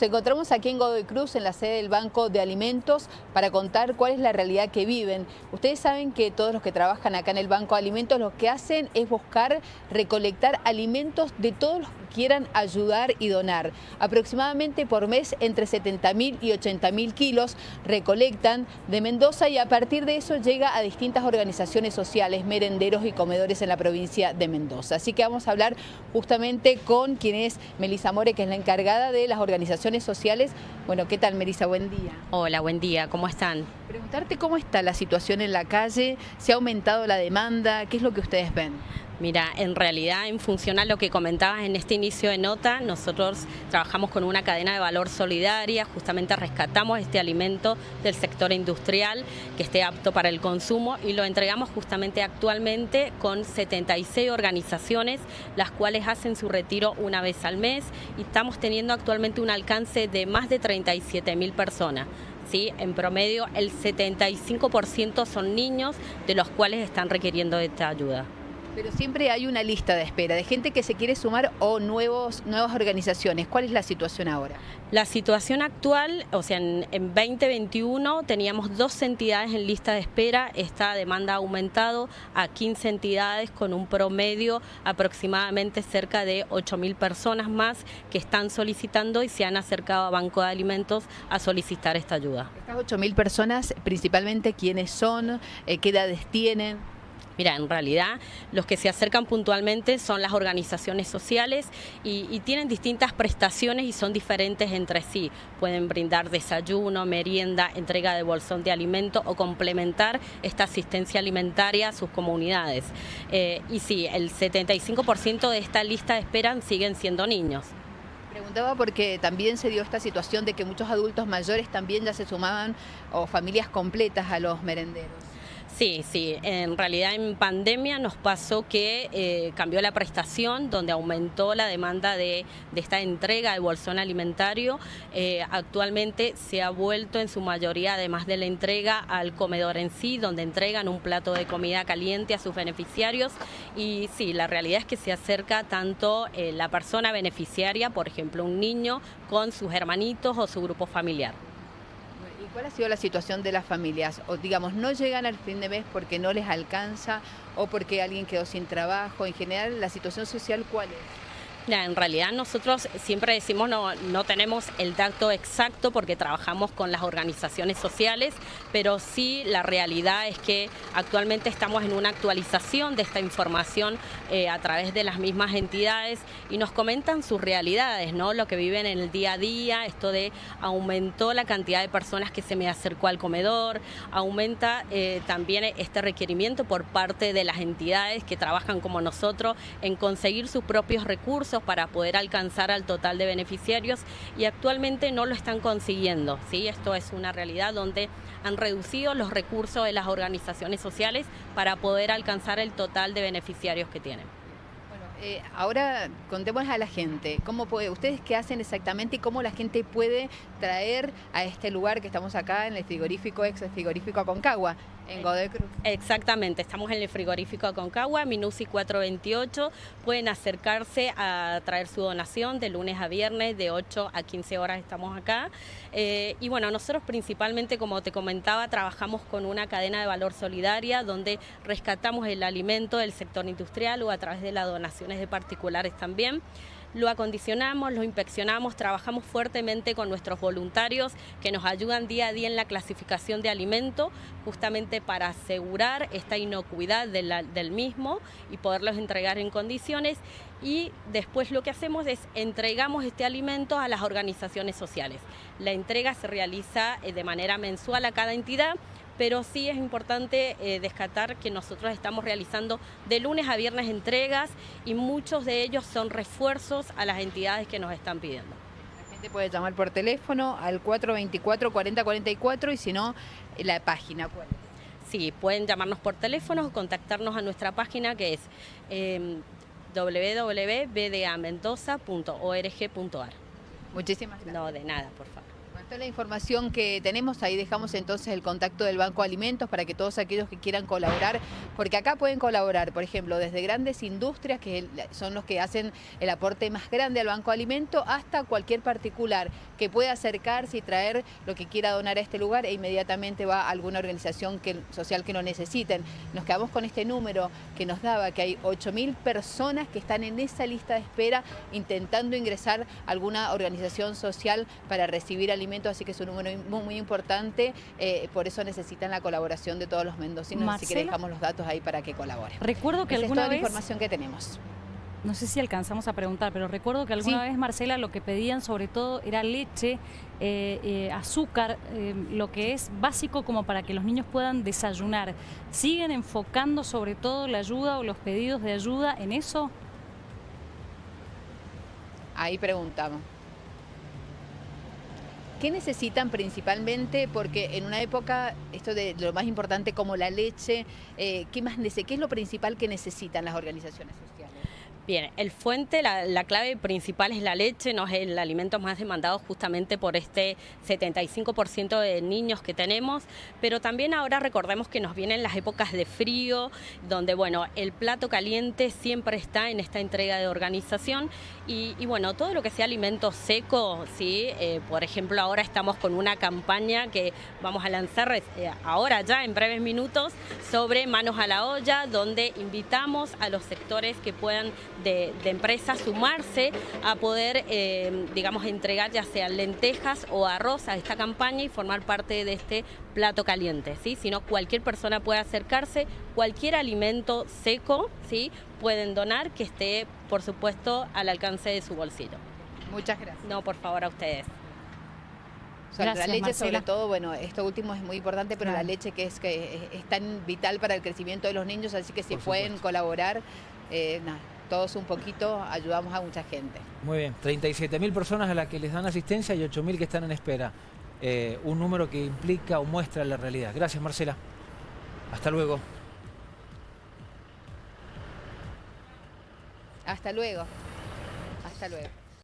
Nos encontramos aquí en Godoy Cruz, en la sede del Banco de Alimentos, para contar cuál es la realidad que viven. Ustedes saben que todos los que trabajan acá en el Banco de Alimentos lo que hacen es buscar recolectar alimentos de todos los que quieran ayudar y donar. Aproximadamente por mes entre 70.000 y 80.000 kilos recolectan de Mendoza y a partir de eso llega a distintas organizaciones sociales, merenderos y comedores en la provincia de Mendoza. Así que vamos a hablar justamente con quien es Melisa More, que es la encargada de las organizaciones sociales. Bueno, ¿qué tal, Melissa? Buen día. Hola, buen día. ¿Cómo están? Preguntarte cómo está la situación en la calle, ¿se ha aumentado la demanda? ¿Qué es lo que ustedes ven? Mira, en realidad, en función a lo que comentabas en este inicio de nota, nosotros trabajamos con una cadena de valor solidaria, justamente rescatamos este alimento del sector industrial que esté apto para el consumo y lo entregamos justamente actualmente con 76 organizaciones, las cuales hacen su retiro una vez al mes y estamos teniendo actualmente un alcance de más de 37 mil personas. ¿Sí? En promedio, el 75% son niños de los cuales están requiriendo esta ayuda. Pero siempre hay una lista de espera de gente que se quiere sumar o nuevos, nuevas organizaciones. ¿Cuál es la situación ahora? La situación actual, o sea, en, 2021 teníamos dos entidades en lista de espera. Esta demanda ha aumentado a 15 entidades con un promedio aproximadamente cerca de 8.000 personas más que están solicitando y se han acercado a Banco de Alimentos a solicitar esta ayuda. Estas 8.000 personas, principalmente, ¿quiénes son? Eh, ¿Qué edades tienen? Mira, en realidad los que se acercan puntualmente son las organizaciones sociales y, tienen distintas prestaciones y son diferentes entre sí. Pueden brindar desayuno, merienda, entrega de bolsón de alimento o complementar esta asistencia alimentaria a sus comunidades. Eh, y sí, el 75% de esta lista de siguen siendo niños. Preguntaba porque también se dio esta situación de que muchos adultos mayores también ya se sumaban o familias completas a los merenderos. Sí, sí, en realidad en pandemia nos pasó que eh, cambió la prestación, donde aumentó la demanda de, esta entrega de bolsón alimentario. Eh, actualmente se ha vuelto en su mayoría, además de la entrega, al comedor en sí, donde entregan un plato de comida caliente a sus beneficiarios. Y sí, la realidad es que se acerca tanto eh, la persona beneficiaria, por ejemplo, un niño, con sus hermanitos o su grupo familiar. ¿Cuál ha sido la situación de las familias? O digamos, no llegan al fin de mes porque no les alcanza o porque alguien quedó sin trabajo. En general, la situación social, ¿cuál es? En realidad nosotros siempre decimos no, no tenemos el dato exacto porque trabajamos con las organizaciones sociales, pero sí la realidad es que actualmente estamos en una actualización de esta información eh, a través de las mismas entidades y nos comentan sus realidades, ¿no? lo que viven en el día a día, esto de aumentó la cantidad de personas que se me acercó al comedor, aumenta eh, también este requerimiento por parte de las entidades que trabajan como nosotros en conseguir sus propios recursos para poder alcanzar al total de beneficiarios y actualmente no lo están consiguiendo. ¿sí? Esto es una realidad donde han reducido los recursos de las organizaciones sociales para poder alcanzar el total de beneficiarios que tienen. Eh, ahora contemos a la gente, ¿cómo ustedes qué hacen exactamente y cómo la gente puede traer a este lugar que estamos acá en el frigorífico, ex frigorífico Aconcagua, en Godoy Cruz? Exactamente, estamos en el frigorífico Aconcagua, Minusi 428, pueden acercarse a traer su donación de lunes a viernes, de 8 a 15 horas estamos acá. Eh, y bueno, nosotros principalmente, como te comentaba, trabajamos con una cadena de valor solidaria donde rescatamos el alimento del sector industrial o a través de la donación de particulares también. Lo acondicionamos, lo inspeccionamos, trabajamos fuertemente con nuestros voluntarios que nos ayudan día a día en la clasificación de alimento, justamente para asegurar esta inocuidad del mismo y poderlos entregar en condiciones. Y después lo que hacemos es entregamos este alimento a las organizaciones sociales. La entrega se realiza eh, de manera mensual a cada entidad pero sí es importante eh, descartar que nosotros estamos realizando de lunes a viernes entregas y muchos de ellos son refuerzos a las entidades que nos están pidiendo. La gente puede llamar por teléfono al 424-4044 y si no, la página. ¿cuál? Sí, pueden llamarnos por teléfono o contactarnos a nuestra página que es eh, www.bdamendoza.org.ar. Muchísimas gracias. No, de nada, por favor. Es la información que tenemos, ahí dejamos entonces el contacto del Banco de Alimentos para que todos aquellos que quieran colaborar, porque acá pueden colaborar, por ejemplo, desde grandes industrias, que son los que hacen el aporte más grande al Banco de Alimentos, hasta cualquier particular que pueda acercarse y traer lo que quiera donar a este lugar e inmediatamente va a alguna organización social que lo necesiten. Nos quedamos con este número que nos daba, que hay 8.000 personas que están en esa lista de espera intentando ingresar a alguna organización social para recibir alimentos así que es un número muy, importante, eh, por eso necesitan la colaboración de todos los mendocinos, así que dejamos los datos ahí para que colaboren. Recuerdo que alguna es toda vez... la información que tenemos. No sé si alcanzamos a preguntar, pero recuerdo que alguna vez, Marcela, lo que pedían sobre todo era leche, eh, eh, azúcar, lo que es básico como para que los niños puedan desayunar. ¿Siguen enfocando sobre todo la ayuda o los pedidos de ayuda en eso? Ahí preguntamos. ¿Qué necesitan principalmente? Porque en una época, esto de lo más importante como la leche, eh, ¿qué, más, ¿qué es lo principal que necesitan las organizaciones sociales? Bien, el fuente, la, clave principal es la leche, no es el alimento más demandado justamente por este 75% de niños que tenemos, pero también ahora recordemos que nos vienen las épocas de frío, donde bueno, el plato caliente siempre está en esta entrega de organización. Y, bueno, todo lo que sea alimento seco, ¿sí? Eh, por ejemplo, ahora estamos con una campaña que vamos a lanzar eh, ahora ya en breves minutos sobre manos a la olla, donde invitamos a los sectores que puedan de, empresas sumarse a poder, eh, digamos, entregar ya sea lentejas o arroz a esta campaña y formar parte de este plato caliente, ¿sí? Sino cualquier persona puede acercarse, cualquier alimento seco, ¿sí? Pueden donar que esté, por supuesto, al alcance de su bolsillo. Muchas gracias. No, por favor, a ustedes. la leche sobre todo, bueno, esto último es muy importante, pero la leche que es que es, tan vital para el crecimiento de los niños, así que si pueden colaborar, eh, nada todos un poquito ayudamos a mucha gente. Muy bien, 37.000 personas a las que les dan asistencia y 8.000 que están en espera. Eh, un número que implica o muestra la realidad. Gracias, Marcela. Hasta luego. Hasta luego. Hasta luego.